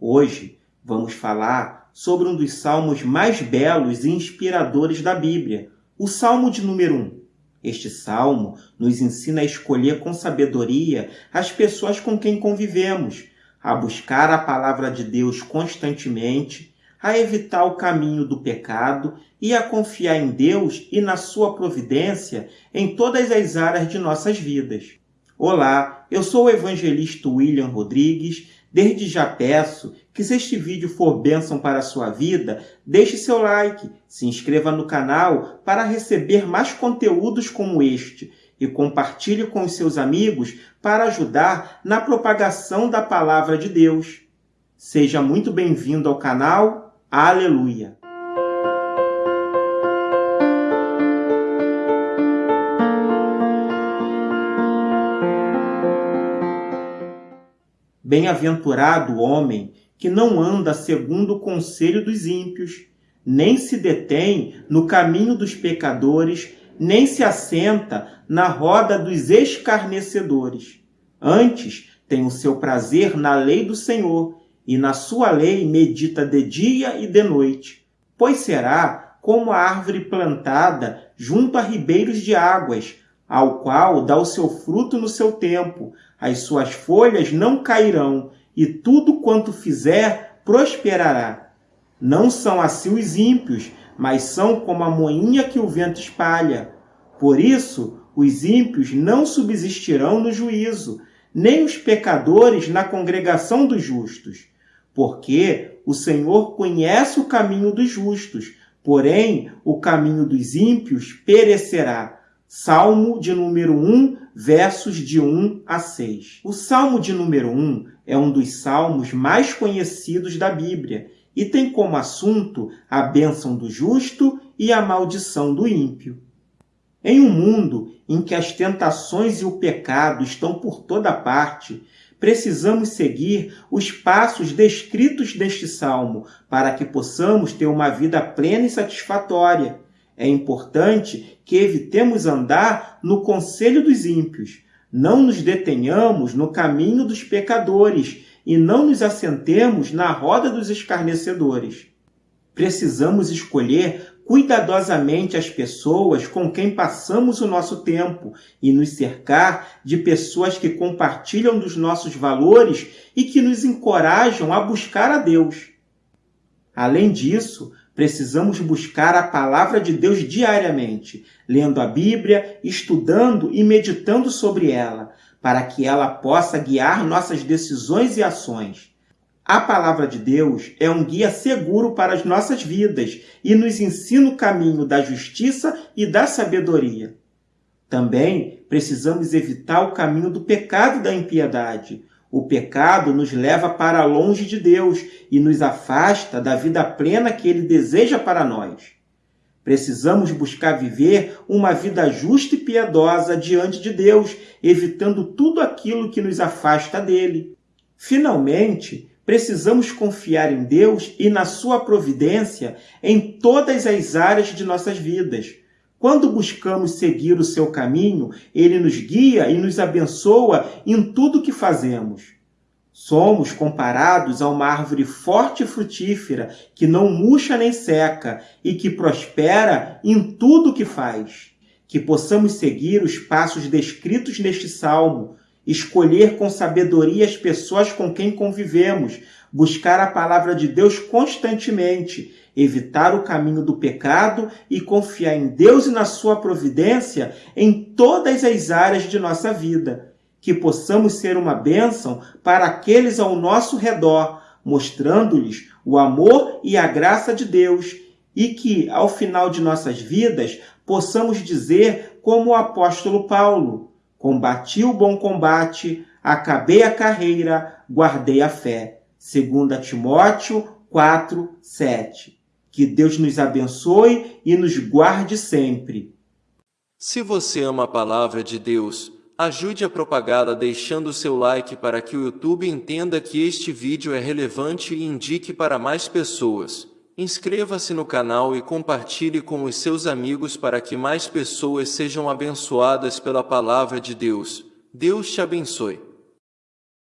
Hoje vamos falar sobre um dos salmos mais belos e inspiradores da Bíblia, o Salmo de número 1. Este salmo nos ensina a escolher com sabedoria as pessoas com quem convivemos, a buscar a palavra de Deus constantemente, a evitar o caminho do pecado e a confiar em Deus e na sua providência em todas as áreas de nossas vidas. Olá, eu sou o evangelista William Rodrigues Desde já peço que se este vídeo for bênção para a sua vida, deixe seu like, se inscreva no canal para receber mais conteúdos como este e compartilhe com os seus amigos para ajudar na propagação da Palavra de Deus. Seja muito bem-vindo ao canal. Aleluia! Bem-aventurado o homem que não anda segundo o conselho dos ímpios, nem se detém no caminho dos pecadores, nem se assenta na roda dos escarnecedores. Antes tem o seu prazer na lei do Senhor, e na sua lei medita de dia e de noite. Pois será como a árvore plantada junto a ribeiros de águas, ao qual dá o seu fruto no seu tempo, as suas folhas não cairão, e tudo quanto fizer prosperará. Não são assim os ímpios, mas são como a moinha que o vento espalha. Por isso, os ímpios não subsistirão no juízo, nem os pecadores na congregação dos justos. Porque o Senhor conhece o caminho dos justos, porém o caminho dos ímpios perecerá. Salmo de número 1, versos de 1 a 6. O Salmo de número 1 é um dos salmos mais conhecidos da Bíblia e tem como assunto a bênção do justo e a maldição do ímpio. Em um mundo em que as tentações e o pecado estão por toda parte, precisamos seguir os passos descritos neste salmo para que possamos ter uma vida plena e satisfatória é importante que evitemos andar no conselho dos ímpios, não nos detenhamos no caminho dos pecadores e não nos assentemos na roda dos escarnecedores. Precisamos escolher cuidadosamente as pessoas com quem passamos o nosso tempo e nos cercar de pessoas que compartilham dos nossos valores e que nos encorajam a buscar a Deus. Além disso, Precisamos buscar a palavra de Deus diariamente, lendo a Bíblia, estudando e meditando sobre ela, para que ela possa guiar nossas decisões e ações. A palavra de Deus é um guia seguro para as nossas vidas e nos ensina o caminho da justiça e da sabedoria. Também precisamos evitar o caminho do pecado e da impiedade, o pecado nos leva para longe de Deus e nos afasta da vida plena que Ele deseja para nós. Precisamos buscar viver uma vida justa e piedosa diante de Deus, evitando tudo aquilo que nos afasta dele. Finalmente, precisamos confiar em Deus e na sua providência em todas as áreas de nossas vidas quando buscamos seguir o seu caminho, ele nos guia e nos abençoa em tudo que fazemos. Somos comparados a uma árvore forte e frutífera, que não murcha nem seca e que prospera em tudo que faz. Que possamos seguir os passos descritos neste salmo, escolher com sabedoria as pessoas com quem convivemos, buscar a palavra de Deus constantemente, evitar o caminho do pecado e confiar em Deus e na sua providência em todas as áreas de nossa vida. Que possamos ser uma bênção para aqueles ao nosso redor, mostrando-lhes o amor e a graça de Deus, e que, ao final de nossas vidas, possamos dizer, como o apóstolo Paulo: Combati o bom combate, acabei a carreira, guardei a fé. 2 Timóteo 4, 7. Que Deus nos abençoe e nos guarde sempre. Se você ama a palavra de Deus, ajude a propagá-la deixando seu like para que o YouTube entenda que este vídeo é relevante e indique para mais pessoas. Inscreva-se no canal e compartilhe com os seus amigos para que mais pessoas sejam abençoadas pela palavra de Deus. Deus te abençoe.